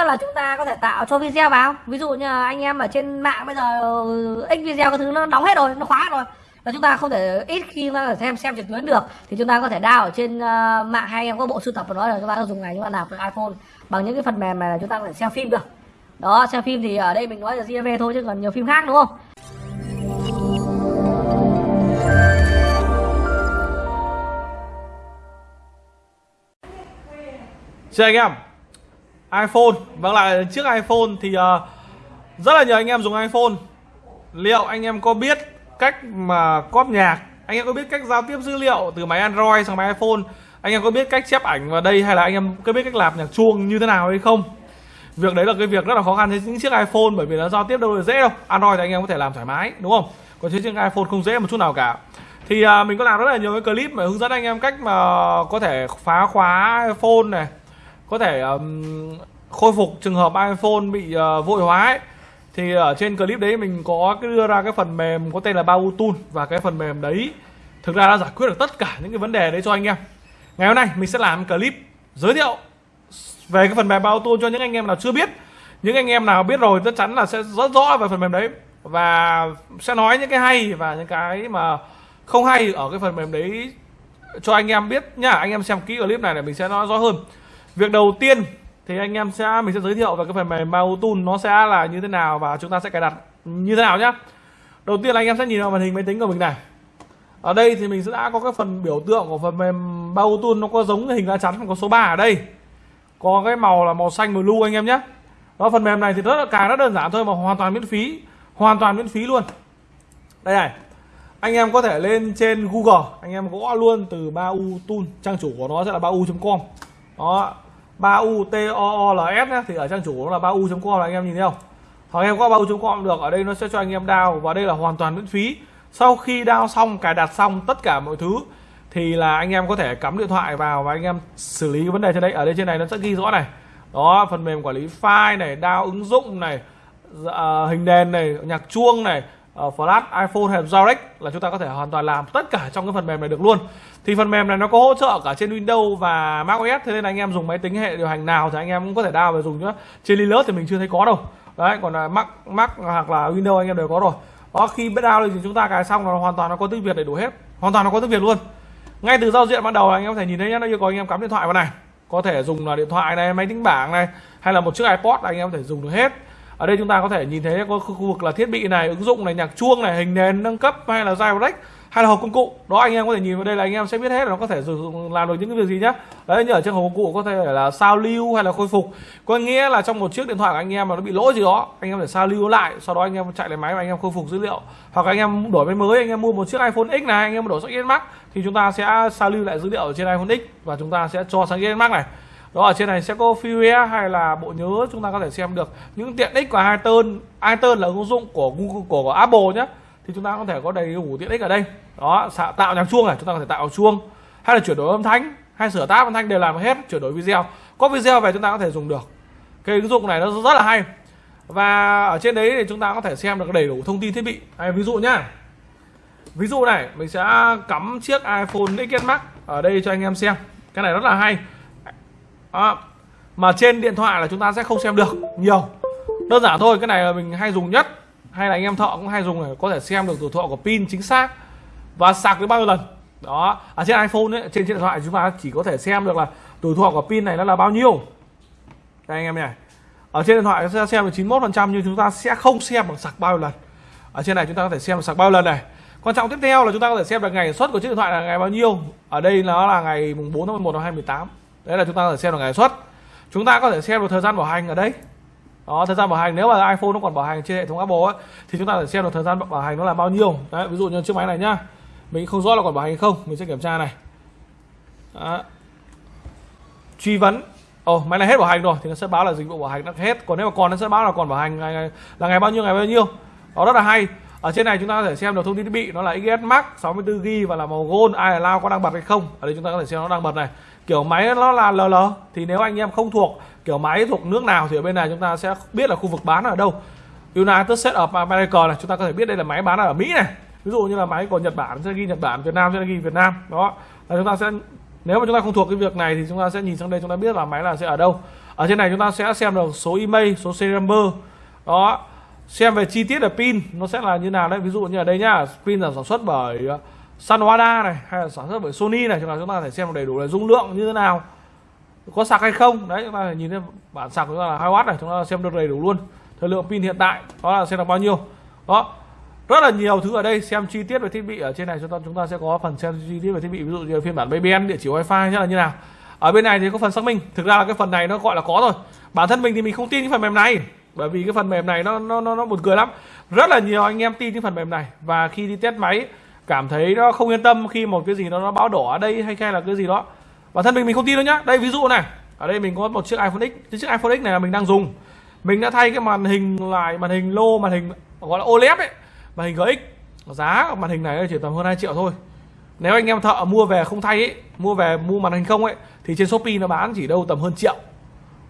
nữa là chúng ta có thể tạo cho video vào. Ví dụ như anh em ở trên mạng bây giờ ừ, x video cái thứ nó đóng hết rồi nó khóa rồi. Là chúng ta không thể ít khi mà xem xem trực tuyến được. Thì chúng ta có thể đào ở trên uh, mạng hay em có bộ sưu tập của nó là chúng ta dùng này chúng ta nạp cái iPhone bằng những cái phần mềm này là chúng ta có thể xem phim được. Đó xem phim thì ở đây mình nói là GV thôi chứ còn nhiều phim khác đúng không? Xin anh em iPhone. Vâng lại chiếc iPhone thì uh, Rất là nhiều anh em dùng iPhone. Liệu anh em có biết cách mà cóp nhạc? Anh em có biết cách giao tiếp dữ liệu từ máy Android sang máy iPhone? Anh em có biết cách chép ảnh vào đây Hay là anh em có biết cách làm nhạc chuông như thế nào hay không? Việc đấy là cái việc rất là khó khăn với những chiếc iPhone Bởi vì nó giao tiếp đâu là dễ đâu. Android thì anh em có thể làm thoải mái đúng không? Còn chiếc iPhone không dễ một chút nào cả. Thì uh, mình có làm rất là nhiều cái clip mà hướng dẫn anh em cách mà có thể phá khóa iPhone này có thể um, khôi phục trường hợp iPhone bị uh, vội hóa ấy. thì ở trên clip đấy mình có cái đưa ra cái phần mềm có tên là Bao và cái phần mềm đấy thực ra đã giải quyết được tất cả những cái vấn đề đấy cho anh em. Ngày hôm nay mình sẽ làm clip giới thiệu về cái phần mềm Bao cho những anh em nào chưa biết. Những anh em nào biết rồi chắc chắn là sẽ rất rõ về phần mềm đấy và sẽ nói những cái hay và những cái mà không hay ở cái phần mềm đấy cho anh em biết nhá. Anh em xem kỹ clip này để mình sẽ nói rõ hơn việc đầu tiên thì anh em sẽ, mình sẽ giới thiệu về cái phần mềm Mautool nó sẽ là như thế nào và chúng ta sẽ cài đặt như thế nào nhá. Đầu tiên là anh em sẽ nhìn vào màn hình máy tính của mình này. Ở đây thì mình sẽ đã có cái phần biểu tượng của phần mềm Mautool nó có giống cái hình lá chắn có số 3 ở đây. Có cái màu là màu xanh blue anh em nhé đó, phần mềm này thì rất là cài rất đơn giản thôi mà hoàn toàn miễn phí, hoàn toàn miễn phí luôn. Đây này, anh em có thể lên trên Google, anh em gõ luôn từ ba u Tool trang chủ của nó sẽ là ba u com đó 3u t o o l s nhé thì ở trang chủ nó là 3u.com là anh em nhìn thấy không? Hoặc em có 3u.com được, ở đây nó sẽ cho anh em download và đây là hoàn toàn miễn phí. Sau khi download xong, cài đặt xong tất cả mọi thứ, thì là anh em có thể cắm điện thoại vào và anh em xử lý vấn đề trên đây. Ở đây trên này nó sẽ ghi rõ này. Đó, phần mềm quản lý file này đao ứng dụng này dạ, ờ, hình nền này, nhạc chuông này Ờ, uh, flash iphone hay direct là chúng ta có thể hoàn toàn làm tất cả trong cái phần mềm này được luôn. Thì phần mềm này nó có hỗ trợ cả trên Windows và MacOS, thế nên anh em dùng máy tính hệ điều hành nào thì anh em cũng có thể download và dùng nữa trên Linux thì mình chưa thấy có đâu. Đấy còn là Mac Mac hoặc là Windows anh em đều có rồi. Đó khi biết download thì chúng ta cài xong là hoàn toàn nó có tiếng Việt đầy đủ hết. Hoàn toàn nó có tiếng Việt luôn. Ngay từ giao diện ban đầu anh em có thể nhìn thấy nhé nó yêu cầu anh em cắm điện thoại vào này. Có thể dùng là điện thoại này máy tính bảng này hay là một chiếc iPod anh em có thể dùng được hết ở đây chúng ta có thể nhìn thấy có khu vực là thiết bị này, ứng dụng này, nhạc chuông này, hình nền nâng cấp hay là direct hay là hộp công cụ. Đó, anh em có thể nhìn vào đây là anh em sẽ biết hết là nó có thể sử dụng, làm được những cái việc gì nhá. Đấy, như ở trên hộp công cụ có thể là sao lưu hay là khôi phục. Có nghĩa là trong một chiếc điện thoại của anh em mà nó bị lỗi gì đó, anh em phải sao lưu lại, sau đó anh em chạy lại máy và anh em khôi phục dữ liệu. Hoặc anh em đổi máy mới, anh em mua một chiếc iPhone X này, anh em đổi sang X Max thì chúng ta sẽ sao lưu lại dữ liệu ở trên iPhone X và chúng ta sẽ cho sang X Max này đó ở trên này sẽ có firmware hay là bộ nhớ chúng ta có thể xem được. Những tiện ích của iTunes iTunes là ứng dụng của Google của, của Apple nhé thì chúng ta có thể có đầy đủ tiện ích ở đây. Đó tạo nhạc chuông này chúng ta có thể tạo chuông. Hay là chuyển đổi âm thanh hay sửa tác âm thanh đều làm hết chuyển đổi video. Có video về chúng ta có thể dùng được. Cái ứng dụng này nó rất là hay. Và ở trên đấy thì chúng ta có thể xem được đầy đủ thông tin thiết bị. Hay ví dụ nhá. Ví dụ này mình sẽ cắm chiếc iPhone XS Max ở đây cho anh em xem. Cái này rất là hay đó. mà trên điện thoại là chúng ta sẽ không xem được nhiều. Đơn giản thôi cái này là mình hay dùng nhất. Hay là anh em thợ cũng hay dùng để có thể xem được tuổi thọ của pin chính xác và sạc được bao nhiêu lần. Đó. Ở trên iPhone ấy, trên, trên điện thoại chúng ta chỉ có thể xem được là tuổi thọ của pin này nó là bao nhiêu. Đây anh em này ở trên điện thoại chúng ta xem được 91 phần trăm nhưng chúng ta sẽ không xem bằng sạc bao nhiêu lần. Ở trên này chúng ta có thể xem được sạc bao nhiêu lần này. Quan trọng tiếp theo là chúng ta có thể xem được ngày xuất của chiếc điện thoại là ngày bao nhiêu. Ở đây nó là ngày mùng 4 tháng 11 năm 2018 đấy là chúng ta có thể xem được ngày xuất. Chúng ta có thể xem được thời gian bảo hành ở đây. Đó thời gian bảo hành nếu mà iPhone nó còn bảo hành trên hệ thống Apple ấy, thì chúng ta sẽ xem được thời gian bảo hành nó là bao nhiêu. Đấy ví dụ như chiếc máy này nhá. Mình không rõ là còn bảo hành không mình sẽ kiểm tra này. Đó. truy vấn. Ồ oh, máy này hết bảo hành rồi thì nó sẽ báo là dịch vụ bảo hành đã hết. Còn nếu mà còn nó sẽ báo là còn bảo hành ngày, ngày là ngày bao nhiêu ngày bao nhiêu. Đó rất là hay. Ở trên này chúng ta có thể xem được thông tin thiết bị nó là XS Max 64GB và là màu gold ai là lao có đang bật hay không. Ở đây chúng ta có thể xem nó đang bật này kiểu máy nó là LL thì nếu anh em không thuộc kiểu máy thuộc nước nào thì ở bên này chúng ta sẽ biết là khu vực bán ở đâu. United States of America này chúng ta có thể biết đây là máy bán ở Mỹ này. Ví dụ như là máy của Nhật Bản sẽ ghi Nhật Bản Việt Nam sẽ ghi Việt Nam đó. Là chúng ta sẽ nếu mà chúng ta không thuộc cái việc này thì chúng ta sẽ nhìn sang đây chúng ta biết là máy là sẽ ở đâu. Ở trên này chúng ta sẽ xem được số email số serial number đó. Xem về chi tiết là pin nó sẽ là như nào đấy. Ví dụ như ở đây nhá pin là sản xuất bởi uh, Sanwada này hay là sản xuất bởi Sony này chúng ta chúng ta có thể xem đầy đủ là dung lượng như thế nào. Có sạc hay không? Đấy chúng ta phải nhìn thấy bản sạc của chúng ta là 2W này chúng ta xem được đầy đủ luôn. Thời lượng pin hiện tại đó là xem là bao nhiêu. Đó rất là nhiều thứ ở đây xem chi tiết về thiết bị ở trên này chúng ta chúng ta sẽ có phần xem chi tiết về thiết bị ví dụ như phiên bản BBM địa chỉ wifi là như nào. Ở bên này thì có phần xác minh thực ra là cái phần này nó gọi là có rồi. Bản thân mình thì mình không tin cái phần mềm này bởi vì cái phần mềm này nó nó nó, nó buồn cười lắm. Rất là nhiều anh em tin cái phần mềm này và khi đi test máy cảm thấy nó không yên tâm khi một cái gì đó nó báo đỏ ở đây hay hay là cái gì đó. Bản thân mình mình không tin đâu nhá. Đây, ví dụ này. Ở đây mình có một chiếc iPhone X. Cái chiếc iPhone X này là mình đang dùng. Mình đã thay cái màn hình lại, màn hình lô, màn hình gọi là OLED ấy. Màn hình GX giá màn hình này chỉ tầm hơn 2 triệu thôi. Nếu anh em thợ mua về không thay ấy, mua về mua màn hình không ấy, thì trên Shopee nó bán chỉ đâu tầm hơn triệu.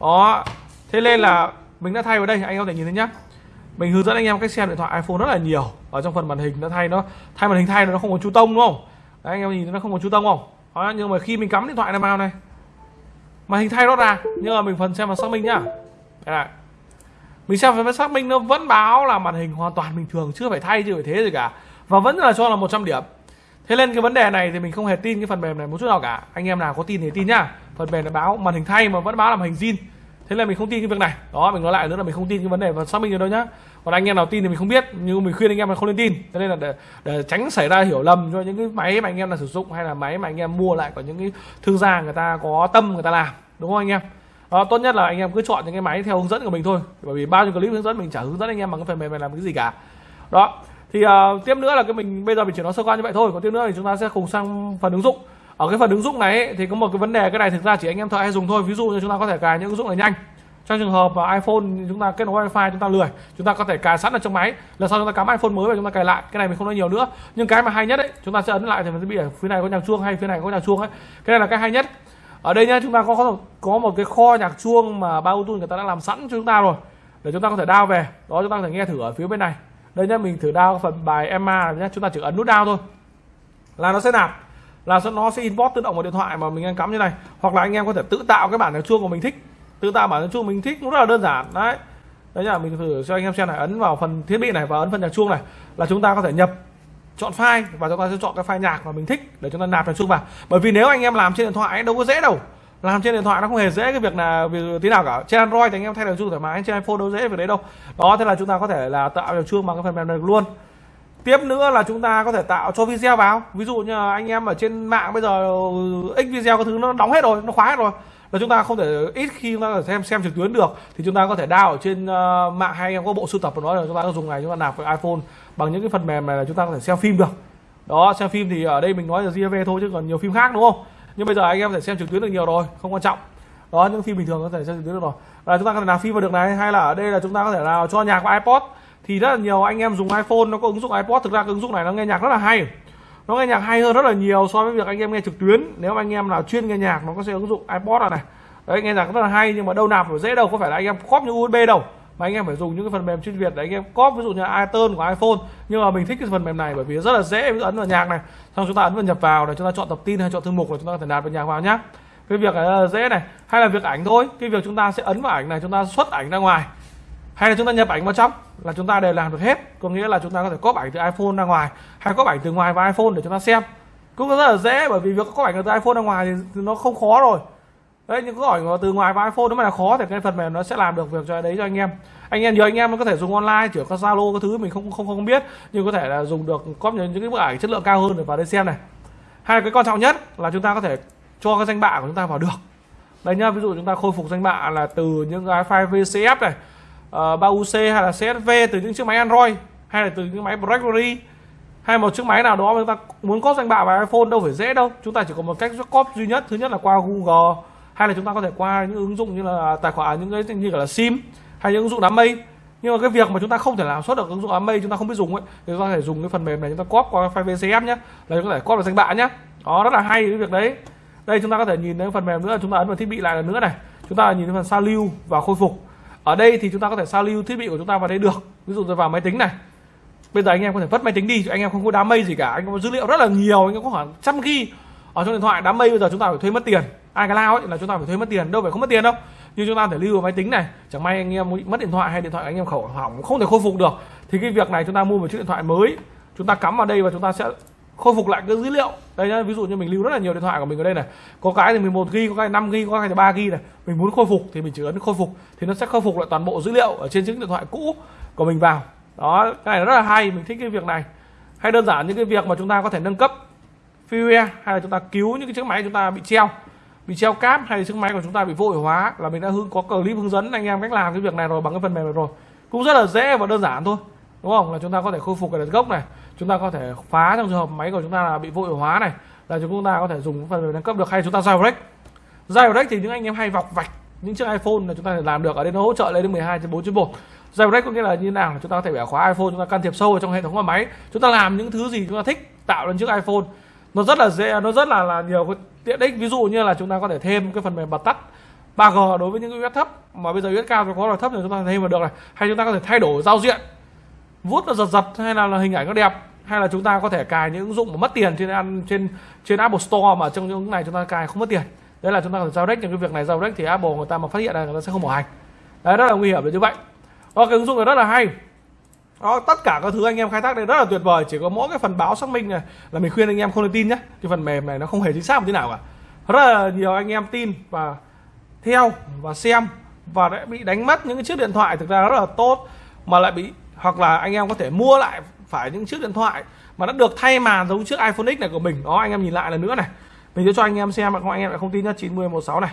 Đó. Thế nên là mình đã thay vào đây. Anh em có thể nhìn thấy nhá mình hướng dẫn anh em cách xem điện thoại iPhone rất là nhiều. Ở trong phần màn hình nó thay nó thay màn hình thay nó không có chú tông đúng không? Đấy, anh em nhìn nó không có chú tông không? Đó, nhưng mà khi mình cắm điện thoại này vào này màn hình thay nó ra. Nhưng mà mình phần xem và xác minh nhá. Đây này. mình xem phần xác minh nó vẫn báo là màn hình hoàn toàn bình thường chưa phải thay chưa phải thế gì cả. Và vẫn là cho là 100 điểm. Thế nên cái vấn đề này thì mình không hề tin cái phần mềm này một chút nào cả. Anh em nào có tin thì tin nhá. Phần mềm nó báo màn hình thay mà vẫn báo là màn hình zin thế là mình không tin cái việc này. Đó mình nói lại nữa là mình không tin cái vấn đề và xác minh ở đâu nhá. Còn anh em nào tin thì mình không biết nhưng mình khuyên anh em là không nên tin. Cho nên là để, để tránh xảy ra hiểu lầm cho những cái máy mà anh em là sử dụng hay là máy mà anh em mua lại của những cái thương gia người ta có tâm người ta làm đúng không anh em? Đó, tốt nhất là anh em cứ chọn những cái máy theo hướng dẫn của mình thôi. Bởi vì bao nhiêu clip hướng dẫn mình chả hướng dẫn anh em bằng cái phần mềm này làm cái gì cả. Đó thì uh, tiếp nữa là cái mình bây giờ mình chỉ nói sơ qua như vậy thôi. Còn tiếp nữa thì chúng ta sẽ cùng sang phần ứng dụng ở cái phần ứng dụng này ấy, thì có một cái vấn đề cái này thực ra chỉ anh em thợ hay dùng thôi ví dụ như chúng ta có thể cài những ứng dụng này nhanh trong trường hợp iPhone chúng ta kết nối wifi chúng ta lười chúng ta có thể cài sẵn ở trong máy lần sau chúng ta cắm iPhone mới và chúng ta cài lại cái này mình không nói nhiều nữa nhưng cái mà hay nhất ấy chúng ta sẽ ấn lại thì mình sẽ bị ở phía này có nhạc chuông hay phía này có nhạc chuông ấy cái này là cái hay nhất ở đây nhá chúng ta có có một, có một cái kho nhạc chuông mà ba Bluetooth người ta đã làm sẵn cho chúng ta rồi để chúng ta có thể đao về đó chúng ta có thể nghe thử ở phía bên này đây nhá mình thử đao phần bài Emma nhá chúng ta chỉ ấn nút đao thôi là nó sẽ nạp là nó sẽ import tự động vào điện thoại mà mình đang cắm như này. Hoặc là anh em có thể tự tạo cái bản nhạc chuông của mình thích. Tự tạo bản nhạc chuông mình thích cũng rất là đơn giản. Đấy. Đấy là mình thử cho anh em xem này. Ấn vào phần thiết bị này và ấn phần nhạc chuông này. Là chúng ta có thể nhập chọn file và chúng ta sẽ chọn cái file nhạc mà mình thích để chúng ta nạp nhạc chuông vào. Bởi vì nếu anh em làm trên điện thoại ấy, đâu có dễ đâu. Làm trên điện thoại nó không hề dễ cái việc là việc tí nào cả. Trên android thì anh em thay được chuông thoải mái trên iphone đâu dễ việc đấy đâu. Đó thế là chúng ta có thể là tạo nhạc chuông bằng cái phần mềm này được luôn tiếp nữa là chúng ta có thể tạo cho video vào. Ví dụ như anh em ở trên mạng bây giờ ừ, x video có thứ nó đóng hết rồi nó khóa hết rồi. Là chúng ta không thể ít khi chúng ta xem xem trực tuyến được. Thì chúng ta có thể đào ở trên uh, mạng hay anh em có bộ sưu tập của nó là chúng ta có dùng này chúng ta nạp với iPhone bằng những cái phần mềm này là chúng ta có thể xem phim được. Đó xem phim thì ở đây mình nói là GV thôi chứ còn nhiều phim khác đúng không? Nhưng bây giờ anh em có thể xem trực tuyến được nhiều rồi không quan trọng. Đó những phim bình thường có thể xem trực tuyến được rồi. Là chúng ta có thể nào phim vào được này hay là ở đây là chúng ta có thể nào cho nhạc vào iPod? Thì rất là nhiều anh em dùng iPhone, nó có ứng dụng iPod, thực ra cái ứng dụng này nó nghe nhạc rất là hay. Nó nghe nhạc hay hơn rất là nhiều so với việc anh em nghe trực tuyến. Nếu anh em nào chuyên nghe nhạc, nó có sẽ ứng dụng iPod này đấy, nghe nhạc rất là hay, nhưng mà đâu nạp dễ đâu, có phải là anh em copy như USB đâu. Mà anh em phải dùng những cái phần mềm chuyên biệt để anh em copy ví dụ như iTunes của iPhone. Nhưng mà mình thích cái phần mềm này bởi vì rất là dễ, ví dụ ấn vào nhạc này, xong chúng ta ấn vào nhập vào để chúng ta chọn tập tin hay chọn thư mục rồi chúng ta có thể nạp vào nhạc vào nhá. Cái việc này là dễ này. Hay là việc ảnh thôi. Cái việc chúng ta sẽ ấn vào ảnh này, chúng ta xuất ảnh ra ngoài. Hay là chúng ta nhập ảnh vào trong là chúng ta đều làm được hết. Có nghĩa là chúng ta có thể có ảnh từ iPhone ra ngoài, hay có ảnh từ ngoài vào iPhone để chúng ta xem. Cũng rất là dễ, bởi vì việc có ảnh từ iPhone ra ngoài thì nó không khó rồi. Đấy, những câu hỏi từ ngoài vào iPhone nó mà là khó thì cái phần mềm nó sẽ làm được việc cho đấy cho anh em. Anh em, nhiều anh em nó có thể dùng online chỉ có Zalo cái thứ, mình không không không biết, nhưng có thể là dùng được có những cái bức ảnh chất lượng cao hơn để vào đây xem này. Hay là cái quan trọng nhất là chúng ta có thể cho cái danh bạ của chúng ta vào được. Đây nhá, ví dụ chúng ta khôi phục danh bạ là từ những cái file VCF này Ờ, uh, 3UC hay là CSV từ những chiếc máy Android hay là từ những máy BlackBerry hay một chiếc máy nào đó mà chúng ta muốn có danh bạ vào iPhone đâu phải dễ đâu. Chúng ta chỉ có một cách copy duy nhất. Thứ nhất là qua Google hay là chúng ta có thể qua những ứng dụng như là tài khoản à, những cái như là sim hay những ứng dụng đám mây. Nhưng mà cái việc mà chúng ta không thể làm xuất được ứng dụng đám mây chúng ta không biết dùng ấy thì chúng ta có thể dùng cái phần mềm này chúng ta copy qua file VCF nhé là chúng ta có thể copy vào danh bạ nhé đó rất là hay cái việc đấy. Đây chúng ta có thể nhìn thấy phần mềm nữa. Chúng ta ấn vào thiết bị lại lần nữa này. Chúng ta nhìn thấy phần sao lưu và khôi phục ở đây thì chúng ta có thể sao lưu thiết bị của chúng ta vào đây được. Ví dụ tôi vào máy tính này. Bây giờ anh em có thể vứt máy tính đi anh em không có đám mây gì cả. Anh có dữ liệu rất là nhiều, anh em có khoảng trăm ghi ở trong điện thoại. Đám mây bây giờ chúng ta phải thuê mất tiền. iCloud ấy là chúng ta phải thuê mất tiền. Đâu phải không mất tiền đâu. Như chúng ta có thể lưu vào máy tính này, chẳng may anh em mất điện thoại hay điện thoại anh em khẩu hỏng, không thể khôi phục được. Thì cái việc này chúng ta mua một chiếc điện thoại mới, chúng ta cắm vào đây và chúng ta sẽ khôi phục lại cái dữ liệu. Đây nhá, ví dụ như mình lưu rất là nhiều điện thoại của mình ở đây này. Có cái thì 11 ghi, có cái 5 ghi, có cái thì 3 ghi này. Mình muốn khôi phục thì mình chỉ ấn khôi phục thì nó sẽ khôi phục lại toàn bộ dữ liệu ở trên chiếc điện thoại cũ của mình vào. Đó, cái này rất là hay, mình thích cái việc này. Hay đơn giản những cái việc mà chúng ta có thể nâng cấp firmware hay là chúng ta cứu những cái chiếc máy chúng ta bị treo bị treo cáp, hay là chiếc máy của chúng ta bị vô hiệu hóa, là mình đã hướng, có clip hướng dẫn anh em cách làm cái việc này rồi, bằng cái phần mềm này rồi. Cũng rất là dễ và đơn giản thôi đúng không là chúng ta có thể khôi phục cái gốc này chúng ta có thể phá trong trường hợp máy của chúng ta là bị vô hiệu hóa này là chúng ta có thể dùng phần mềm nâng cấp được hay chúng ta jailbreak jailbreak thì những anh em hay vọc vạch những chiếc iPhone là chúng ta thể làm được ở đây nó hỗ trợ lên đến 12 trên 4 trên 1 jailbreak có nghĩa là như nào là chúng ta có thể bẻ khóa iPhone chúng ta can thiệp sâu vào trong hệ thống của máy chúng ta làm những thứ gì chúng ta thích tạo lên chiếc iPhone nó rất là dễ nó rất là là nhiều cái tiện ích ví dụ như là chúng ta có thể thêm cái phần mềm bật tắt 3G đối với những cái US thấp mà bây giờ US cao có là thấp thì chúng ta thêm vào được này hay chúng ta có thể thay đổi giao diện vuốt nó giật giật hay là, là hình ảnh nó đẹp hay là chúng ta có thể cài những ứng dụng mà mất tiền trên ăn trên trên Apple Store mà trong những này chúng ta cài không mất tiền. Đấy là chúng ta phải giao đếch những cái việc này giao đếch thì Apple người ta mà phát hiện là người ta sẽ không bảo hành. Đấy rất là nguy hiểm như vậy. Đó, cái ứng dụng này rất là hay. Đó, tất cả các thứ anh em khai thác đây rất là tuyệt vời chỉ có mỗi cái phần báo xác minh này là mình khuyên anh em không nên tin nhé. Cái phần mềm này nó không hề chính xác một tí nào cả. Rất là nhiều anh em tin và theo và xem và đã bị đánh mất những cái chiếc điện thoại thực ra rất là tốt mà lại bị hoặc là anh em có thể mua lại phải những chiếc điện thoại mà đã được thay màn giống chiếc iPhone X này của mình. Đó anh em nhìn lại lần nữa này. Mình sẽ cho anh em xem mà anh em lại không tin nhá 9016 này.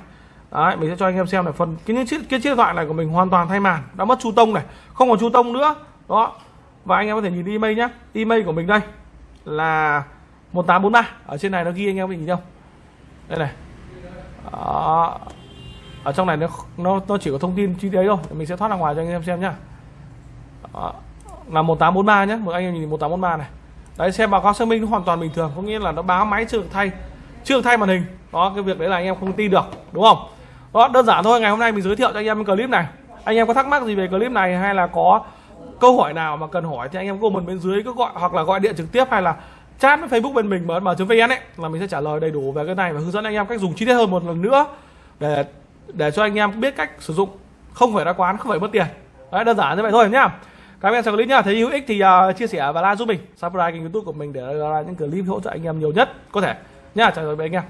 Đấy, mình sẽ cho anh em xem là phần cái những chiếc cái chiếc điện thoại này của mình hoàn toàn thay màn đã mất chu tông này không còn chu tông nữa. Đó và anh em có thể nhìn email nhá. Email của mình đây là 1843 ở trên này nó ghi anh em nhìn không? Đây này. Đó. ở trong này nó nó nó chỉ có thông tin chi tiết thôi. Mình sẽ thoát ra ngoài cho anh em xem nhá đó. là 1843 nhé một anh em nhìn 1843 này. Đấy, xem báo cáo xác minh hoàn toàn bình thường, có nghĩa là nó báo máy chưa được thay, chưa được thay màn hình. Đó, cái việc đấy là anh em không tin được, đúng không? Đó, đơn giản thôi, ngày hôm nay mình giới thiệu cho anh em clip này. Anh em có thắc mắc gì về clip này hay là có câu hỏi nào mà cần hỏi thì anh em comment bên dưới, cứ gọi hoặc là gọi điện trực tiếp hay là chat với Facebook bên mình mở mở vn ấy, là mình sẽ trả lời đầy đủ về cái này và hướng dẫn anh em cách dùng chi tiết hơn một lần nữa để để cho anh em biết cách sử dụng. Không phải ra quán, không phải mất tiền. Đấy, đơn giản như vậy thôi nhá các em xem clip nhá. Thấy hữu ích thì uh, chia sẻ và like giúp mình. Subscribe kênh youtube của mình để ra những clip hỗ trợ anh em nhiều nhất có thể. Nhá chào tạm biệt anh em.